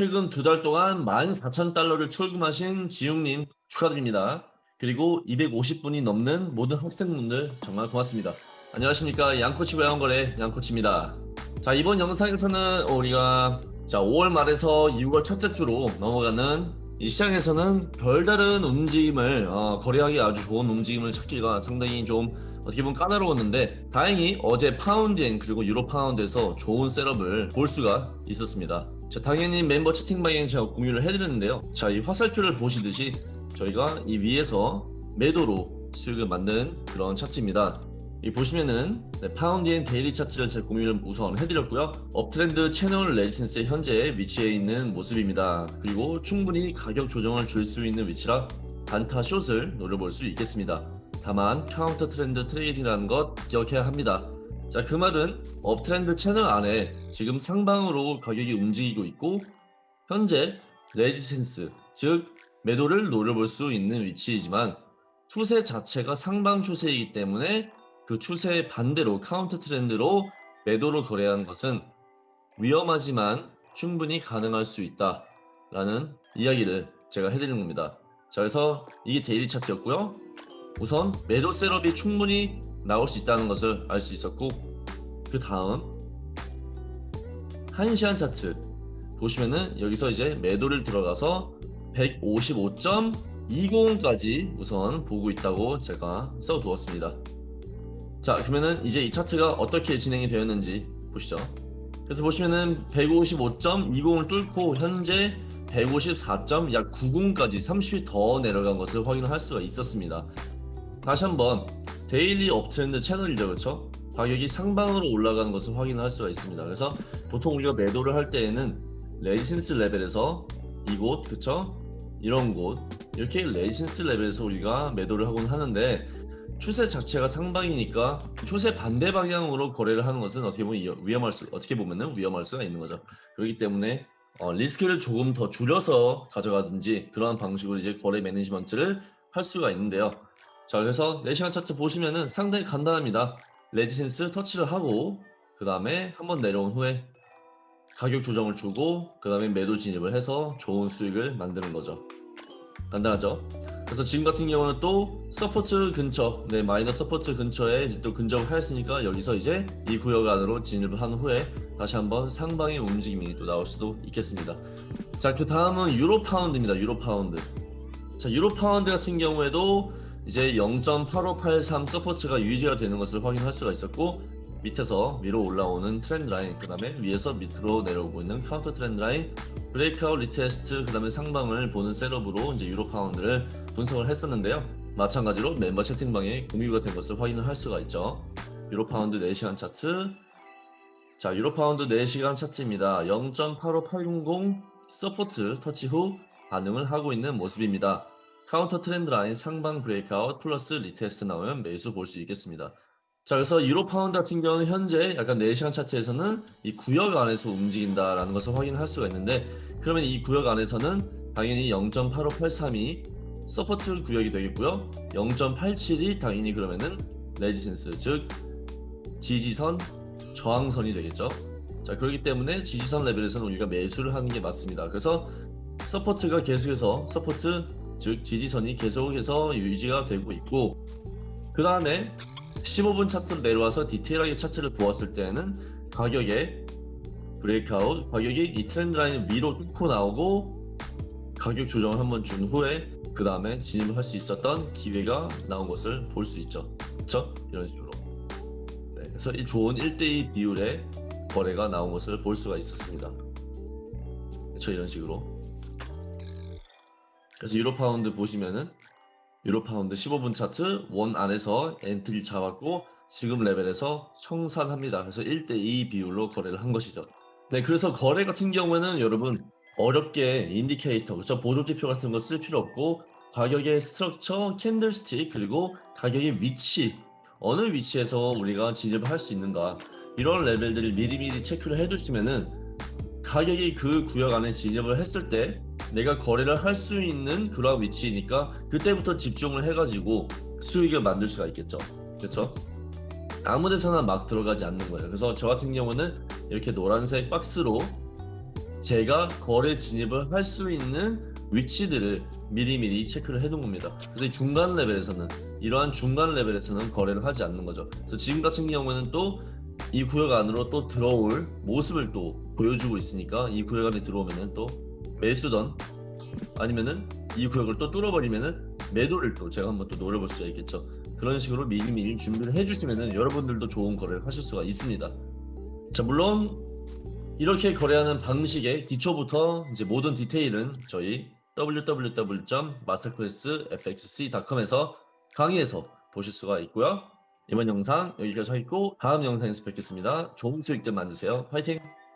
최근 두 달 동안 14,000달러를 출금하신 지웅님 축하드립니다. 그리고 250분이 넘는 모든 학생분들 정말 고맙습니다. 안녕하십니까 양코치 외환거래 양코치입니다. 자 이번 영상에서는 우리가 자 5월 말에서 6월 첫째 주로 넘어가는 이 시장에서는 별다른 움직임을 어, 거래하기 아주 좋은 움직임을 찾기가 상당히 좀 어떻게 보면 까다로웠는데 다행히 어제 파운드엔 그리고 유로 파운드에서 좋은 셋업을 볼 수가 있었습니다. 자 당연히 멤버 채팅방에 제가 공유를 해드렸는데요. 자 이 화살표를 보시듯이 저희가 이 위에서 매도로 수익을 만든 그런 차트입니다. 이 보시면은 네, 파운드엔 daily 차트를 제가 공유를 우선 해드렸고요. uptrend 채널 resistance의 현재 위치에 있는 모습입니다. 그리고 충분히 가격 조정을 줄 수 있는 위치라 단타 short을 노려볼 수 있겠습니다. 다만 counter trend trading이라는 것 기억해야 합니다. 자 그 말은 uptrend 채널 안에 지금 상방으로 가격이 움직이고 있고 현재 resistance 즉 매도를 노려볼 수 있는 위치이지만 추세 자체가 상방 추세이기 때문에 그 추세의 반대로 counter trend로 매도로 거래하는 것은 위험하지만 충분히 가능할 수 있다 라는 이야기를 제가 해드리는 겁니다. 자 그래서 이게 daily 차트였고요 우선 매도 setup이 충분히 나올 수 있다는 것을 알 수 있었고 그 다음 1시간 차트. 보시면은 여기서 이제 매도를 들어가서 155.20까지 우선 보고 있다고 제가 써두었습니다. 자 그러면은 이제 이 차트가 어떻게 진행이 되었는지 보시죠. 그래서 보시면은 155.20을 뚫고 현재 154.약 90까지 30이 더 내려간 것을 확인할 수가 있었습니다 다시 한번 daily uptrend 채널이죠 그렇죠 가격이 상방으로 올라가는 것을 확인할 수가 있습니다 그래서 보통 우리가 매도를 할 때에는 resistance 레벨에서 이곳 그쵸 이런 곳 이렇게 resistance 레벨에서 우리가 매도를 하곤 하는데 추세 자체가 상방이니까 추세 반대 방향으로 거래를 하는 것은 어떻게 보면 위험할 수 어떻게 보면은 위험할 수가 있는 거죠. 그렇기 때문에 어, 리스크를 조금 더 줄여서 가져가든지 그러한 방식으로 이제 거래 management를 할 수가 있는데요. 자 그래서 4시간 차트 보시면은 상당히 간단합니다. resistance 터치를 하고 그 다음에 한번 내려온 후에 가격 조정을 주고 그 다음에 매도 진입을 해서 좋은 수익을 만드는 거죠. 간단하죠? 그래서 지금 같은 경우는 또 support 근처 네 minor support 근처에 또 근접을 하였으니까 여기서 이제 이 구역 안으로 진입을 한 후에 다시 한번 상방의 움직임이 또 나올 수도 있겠습니다 자 그 다음은 유로 파운드입니다 유로 파운드 자 유로 파운드 같은 경우에도 이제 0.8583 support가 유지가 되는 것을 확인할 수가 있었고 밑에서 위로 올라오는 trend line 그 다음에 위에서 밑으로 내려오고 있는 counter trend line breakout retest 그 다음에 상방을 보는 setup으로 이제 유로 파운드를 분석을 했었는데요. 마찬가지로 멤버 채팅방에 공유가 된 것을 확인을 할 수가 있죠. 유로 파운드 4시간 차트. 자 유로 파운드 4시간 차트입니다. 0.85800 support 터치 후 반응을 하고 있는 모습입니다 counter trend line 상방 breakout 플러스 retest 나오면 매수 볼 수 있겠습니다. 자 그래서 유로 파운드 같은 경우는 현재 약간 4시간 차트에서는 이 구역 안에서 움직인다라는 것을 확인할 수가 있는데 그러면 이 구역 안에서는 당연히 0.8583이 support 구역이 되겠고요. 0.87이 당연히 그러면은 resistance 즉 지지선 저항선이 되겠죠. 자 그렇기 때문에 지지선 레벨에서는 우리가 매수를 하는 게 맞습니다. 그래서 support가 계속해서 support 즉 지지선이 계속해서 유지가 되고 있고 그 다음에 15분 차트로 내려와서 디테일하게 차트를 보았을 때는 가격의 breakout 가격이 이 trend line 위로 뚫고 나오고 가격 조정을 한번 준 후에 그 다음에 진입을 할 수 있었던 기회가 나온 것을 볼 수 있죠. 그쵸? 이런 식으로. 네, 그래서 이 좋은 1대2 비율의 거래가 나온 것을 볼 수가 있었습니다. 그쵸? 이런 식으로 그래서 유로 파운드 보시면은 유로 파운드 15분 차트 원 안에서 entry 잡았고 지금 레벨에서 청산합니다. 그래서 1대2 비율로 거래를 한 것이죠. 네, 그래서 거래 같은 경우에는 여러분 어렵게 indicator, 그렇죠? 보조지표 같은 거 쓸 필요 없고 가격의 structure, candlestick, 그리고 가격의 위치 어느 위치에서 우리가 진입을 할 수 있는가 이런 레벨들을 미리미리 체크를 해두시면은 가격이 그 구역 안에 진입을 했을 때 내가 거래를 할 수 있는 그런 위치니까 그때부터 집중을 해가지고 수익을 만들 수가 있겠죠 그렇죠 아무 데서나 막 들어가지 않는 거예요 그래서 저 같은 경우는 이렇게 노란색 박스로 제가 거래 진입을 할 수 있는 위치들을 미리미리 체크를 해둔 겁니다. 그래서 이 중간 레벨에서는 이러한 중간 레벨에서는 거래를 하지 않는 거죠. 지금 같은 경우에는 또 이 구역 안으로 또 들어올 모습을 또 보여주고 있으니까 이 구역 안에 들어오면은 또 매수던 아니면은 이 구역을 또 뚫어버리면은 매도를 또 제가 한번 또 노려볼 수가 있겠죠. 그런 식으로 미리미리 준비를 해주시면은 여러분들도 좋은 거래를 하실 수가 있습니다. 자 물론 이렇게 거래하는 방식의 기초부터 이제 모든 디테일은 저희 www.masterclassfxc.com에서 강의에서 보실 수가 있고요. 이번 영상 여기까지 하겠고 다음 영상에서 뵙겠습니다. 좋은 수익들 만드세요. 화이팅!